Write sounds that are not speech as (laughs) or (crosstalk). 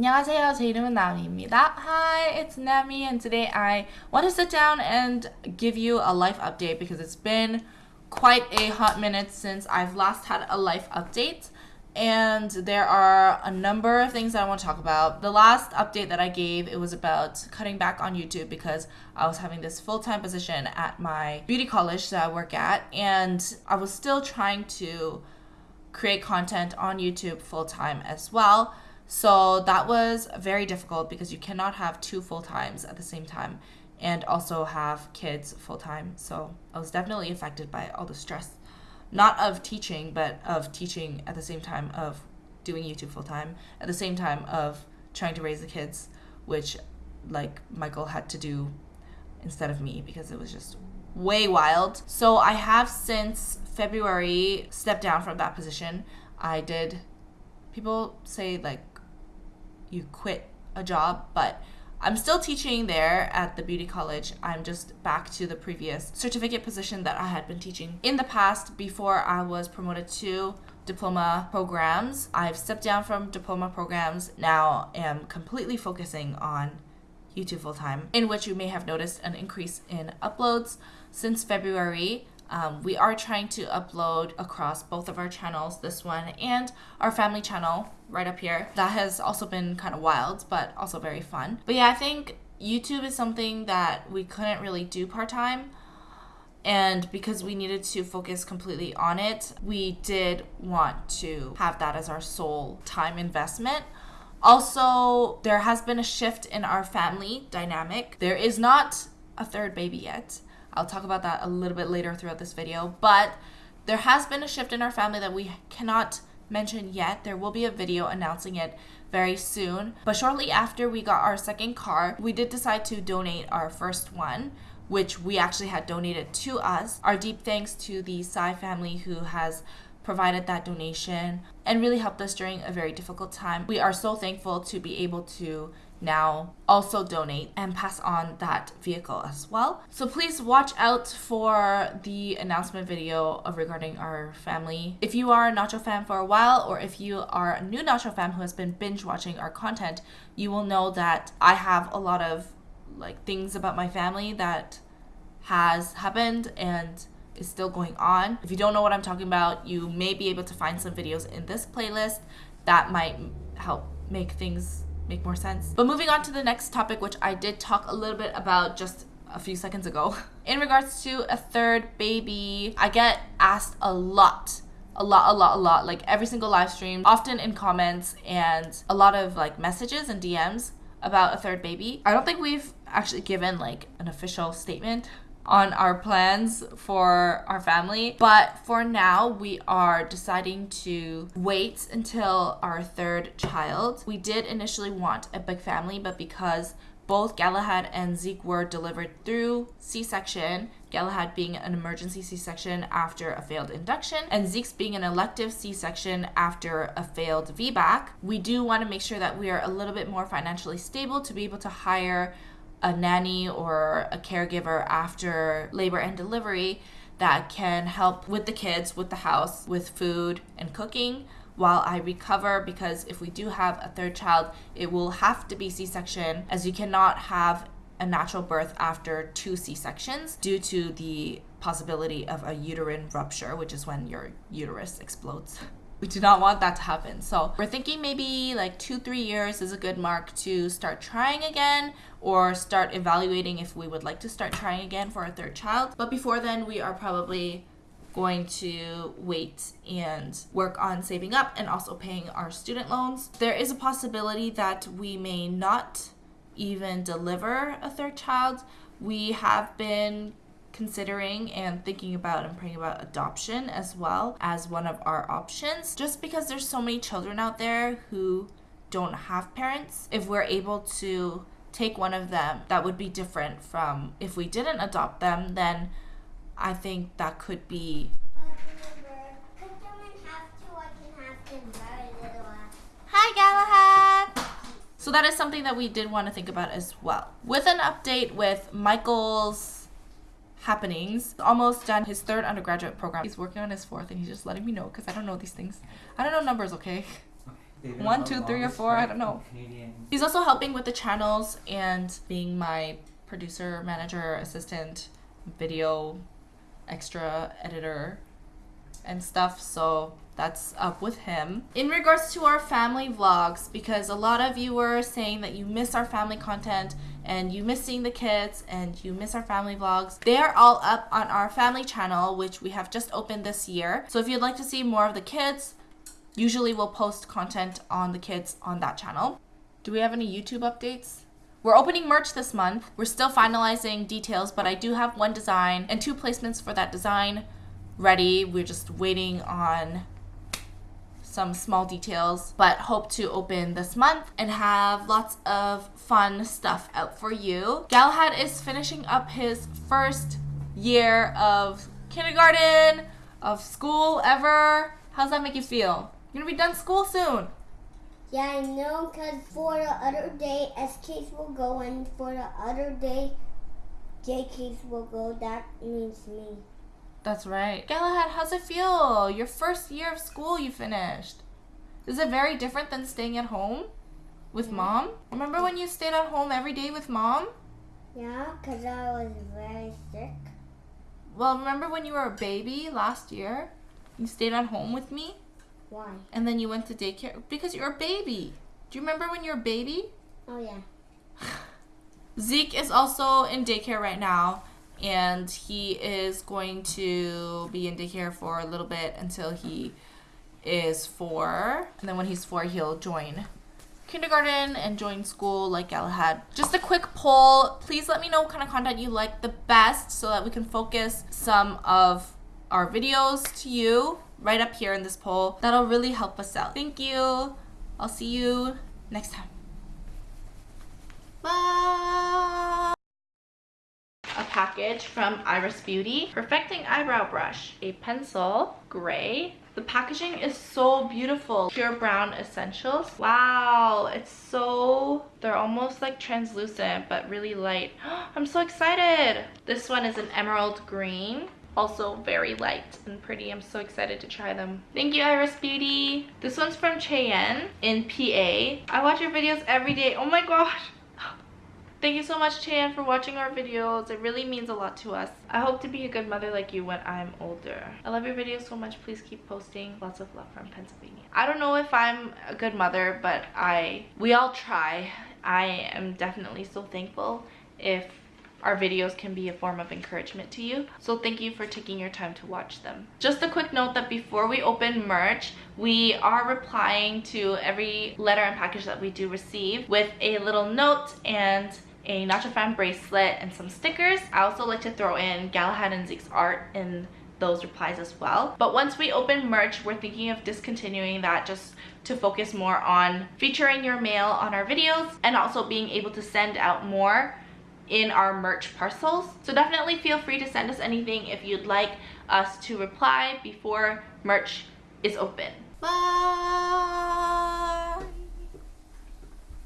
안녕하세요. 제 이름은 나미입니다. Hi, it's Nami and today I want to sit down and give you a life update because it's been quite a hot minute since I've last had a life update and there are a number of things I want to talk about. The last update that I gave, it was about cutting back on YouTube because I was having this full-time position at my beauty college that I work at and I was still trying to create content on YouTube full-time as well so that was very difficult because you cannot have two full times at the same time and also have kids full time. So I was definitely affected by all the stress, not of teaching, but of teaching at the same time of doing YouTube full time, at the same time of trying to raise the kids, which like Michael had to do instead of me because it was just way wild. So I have since February stepped down from that position. I did people say like you quit a job, but I'm still teaching there at the beauty college. I'm just back to the previous certificate position that I had been teaching in the past before I was promoted to diploma programs. I've stepped down from diploma programs, now am completely focusing on YouTube full time, in which you may have noticed an increase in uploads since February. Um, we are trying to upload across both of our channels, this one and our family channel right up here. That has also been kind of wild, but also very fun. But yeah, I think YouTube is something that we couldn't really do part-time. And because we needed to focus completely on it, we did want to have that as our sole time investment. Also, there has been a shift in our family dynamic. There is not a third baby yet. I'll talk about that a little bit later throughout this video. But there has been a shift in our family that we cannot mention yet. There will be a video announcing it very soon. But shortly after we got our second car, we did decide to donate our first one which we actually had donated to us. Our deep thanks to the Sai family who has provided that donation and really helped us during a very difficult time. We are so thankful to be able to now also donate and pass on that vehicle as well. So please watch out for the announcement video of regarding our family. If you are a Nacho fan for a while or if you are a new Nacho fan who has been binge watching our content, you will know that I have a lot of like things about my family that has happened and is still going on. If you don't know what I'm talking about, you may be able to find some videos in this playlist that might help make things make more sense. But moving on to the next topic, which I did talk a little bit about just a few seconds ago. (laughs) In regards to a third baby, I get asked a lot a lot a lot a lot like every single live stream often in comments and a lot of like messages and dms about a third baby i don't think we've actually given like an official statement on our plans for our family. But for now, we are deciding to wait until our third child. We did initially want a big family, but because both Galahad and Zeke were delivered through C section, Galahad being an emergency C section after a failed induction, and Zeke's being an elective C section after a failed VBAC. We do want to make sure that we are a little bit more financially stable to be able to hire a nanny or a caregiver after labor and delivery that can help with the kids, with the house, with food and cooking while I recover because if we do have a third child, it will have to be C section as you cannot have a natural birth after two C sections due to the possibility of a uterine rupture, which is when your uterus explodes. We do not want that to happen. So we're thinking maybe like two, three years is a good mark to start trying again or start evaluating if we would like to start trying again for a third child. But before then, we are probably going to wait and work on saving up and also paying our student loans. There is a possibility that we may not even deliver a third child. We have been considering and thinking about and praying about adoption as well as one of our options just because there's so many children out there who don't have parents if we're able to take one of them that would be different from if we didn't adopt them then i think that could be Hi, Galahad! So that is something that we did want to think about as well. With an update with Michael's happenings. Almost done his third undergraduate program. He's working on his fourth and he's just letting me know because I don't know these things. I don't know numbers, okay? One, two, three, or four, I don't know. Canadian. He's also helping with the channels and being my producer, manager, assistant, video extra editor and stuff. So that's up with him. In regards to our family vlogs, because a lot of you were saying that you miss our family content and you miss seeing the kids and you miss our family vlogs, they are all up on our family channel, which we have just opened this year. So if you'd like to see more of the kids, usually we'll post content on the kids on that channel. Do we have any YouTube updates? We're opening merch this month. We're still finalizing details, but I do have one design and two placements for that design ready. We're just waiting on some small details, but hope to open this month and have lots of fun stuff out for you. Galahad is finishing up his first year of kindergarten, of school ever. How's that make you feel? You're gonna be done school soon. Yeah, I know, because for the other day, SKs will go, and for the other day, JKs will go. That means me. That's right. Galahad, how's it feel? Your first year of school you finished. Is it very different than staying at home with mom? Remember when you stayed at home every day with mom? Yeah, because I was very sick. Well, remember when you were a baby last year? You stayed at home with me Why? and then you went to daycare because you're a baby. Do you remember when you were a baby? Oh, yeah. (sighs) Zeke is also in daycare right now, and he is going to be in daycare for a little bit until he is four. And then when he's four, he'll join kindergarten and join school like Galahad. Just a quick poll. Please let me know what kind of content you like the best so that we can focus some of our videos to you right up here in this poll. That'll really help us out. Thank you. I'll see you next time. Bye. A package from Iris Beauty. Perfecting Eyebrow Brush. A pencil, gray. The packaging is so beautiful. Pure brown essentials. Wow, it's so... They're almost like translucent, but really light. (gasps) I'm so excited. This one is an emerald green. Also very light and pretty. I'm so excited to try them. Thank you, Iris Beauty. This one's from Cheyenne in PA. I watch your videos every day. Oh my gosh. Thank you so much, Chan, for watching our videos. It really means a lot to us. I hope to be a good mother like you when I'm older. I love your videos so much. Please keep posting. Lots of love from Pennsylvania. I don't know if I'm a good mother, but I we all try. I am definitely so thankful if our videos can be a form of encouragement to you. So thank you for taking your time to watch them. Just a quick note that before we open merch, we are replying to every letter and package that we do receive with a little note and a Nacho Fan bracelet and some stickers. I also like to throw in Galahad and Zeke's art in those replies as well. But once we open merch, we're thinking of discontinuing that just to focus more on featuring your mail on our videos and also being able to send out more in our merch parcels. So definitely feel free to send us anything if you'd like us to reply before merch is open. Bye!